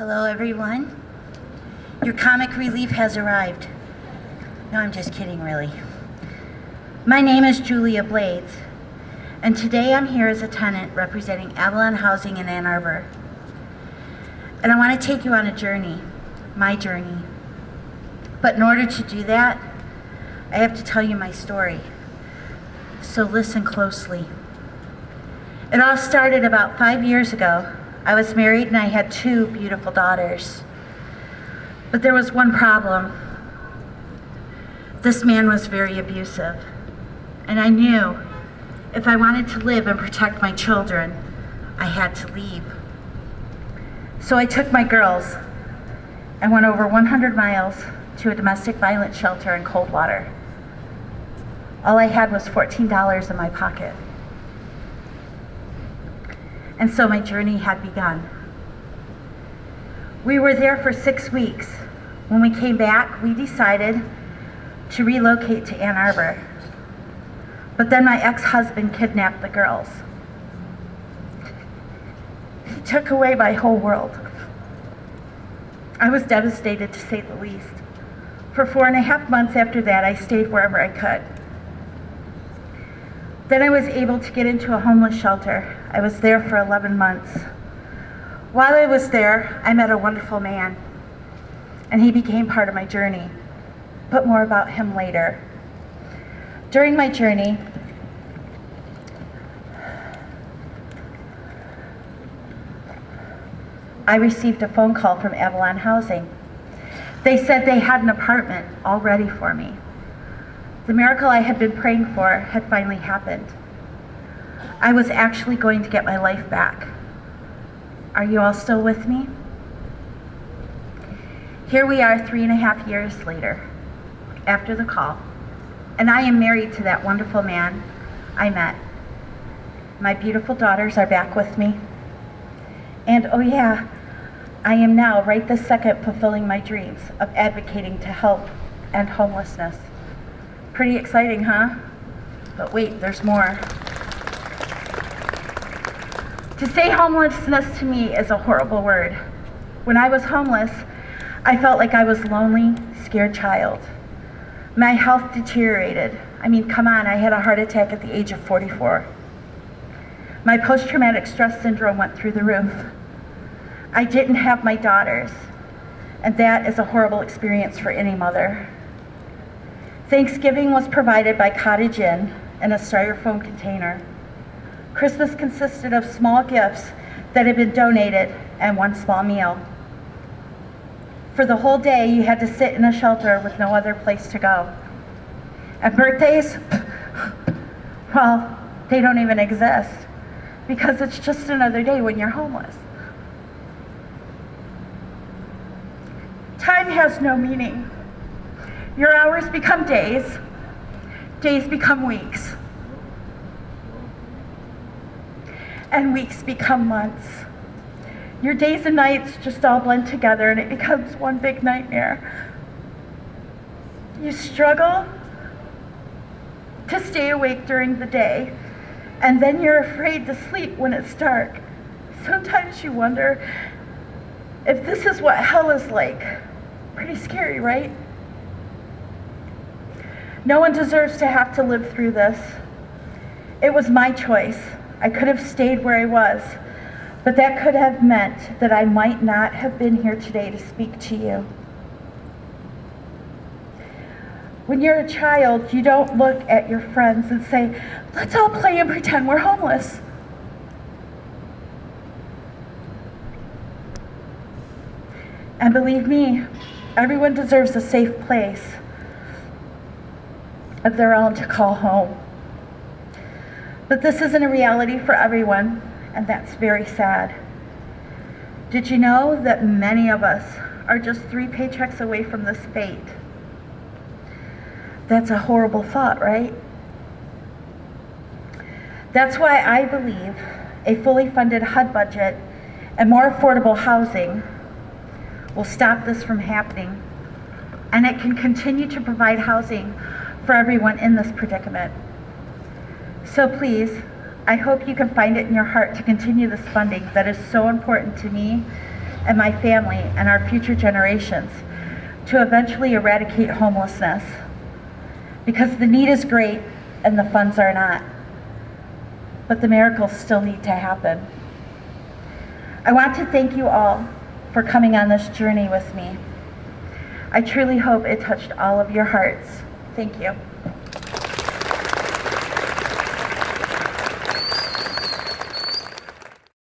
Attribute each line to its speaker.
Speaker 1: Hello, everyone. Your comic relief has arrived. No, I'm just kidding, really. My name is Julia Blades, and today I'm here as a tenant representing Avalon Housing in Ann Arbor. And I want to take you on a journey, my journey. But in order to do that, I have to tell you my story. So listen closely. It all started about five years ago. I was married and I had two beautiful daughters. But there was one problem. This man was very abusive. And I knew if I wanted to live and protect my children, I had to leave. So I took my girls and went over 100 miles to a domestic violence shelter in Coldwater. All I had was $14 in my pocket. And so my journey had begun. We were there for six weeks. When we came back, we decided to relocate to Ann Arbor. But then my ex-husband kidnapped the girls. He took away my whole world. I was devastated to say the least. For four and a half months after that, I stayed wherever I could. Then I was able to get into a homeless shelter. I was there for 11 months. While I was there, I met a wonderful man, and he became part of my journey. But more about him later. During my journey, I received a phone call from Avalon Housing. They said they had an apartment all ready for me. The miracle I had been praying for had finally happened. I was actually going to get my life back. Are you all still with me? Here we are three and a half years later, after the call, and I am married to that wonderful man I met. My beautiful daughters are back with me. And oh yeah, I am now right this second fulfilling my dreams of advocating to help end homelessness. Pretty exciting, huh? But wait, there's more. To say homelessness to me is a horrible word. When I was homeless, I felt like I was a lonely, scared child. My health deteriorated. I mean, come on, I had a heart attack at the age of 44. My post-traumatic stress syndrome went through the roof. I didn't have my daughters, and that is a horrible experience for any mother. Thanksgiving was provided by Cottage Inn in a styrofoam container. Christmas consisted of small gifts that had been donated and one small meal. For the whole day, you had to sit in a shelter with no other place to go. And birthdays, well, they don't even exist because it's just another day when you're homeless. Time has no meaning. Your hours become days, days become weeks, and weeks become months. Your days and nights just all blend together and it becomes one big nightmare. You struggle to stay awake during the day, and then you're afraid to sleep when it's dark. Sometimes you wonder if this is what hell is like. Pretty scary, right? No one deserves to have to live through this. It was my choice. I could have stayed where I was, but that could have meant that I might not have been here today to speak to you. When you're a child, you don't look at your friends and say, let's all play and pretend we're homeless. And believe me, everyone deserves a safe place of their own to call home. But this isn't a reality for everyone, and that's very sad. Did you know that many of us are just three paychecks away from this fate? That's a horrible thought, right? That's why I believe a fully funded HUD budget and more affordable housing will stop this from happening. And it can continue to provide housing for everyone in this predicament. So please, I hope you can find it in your heart to continue this funding that is so important to me and my family and our future generations to eventually eradicate homelessness. Because the need is great and the funds are not. But the miracles still need to happen. I want to thank you all for coming on this journey with me. I truly hope it touched all of your hearts. Thank you.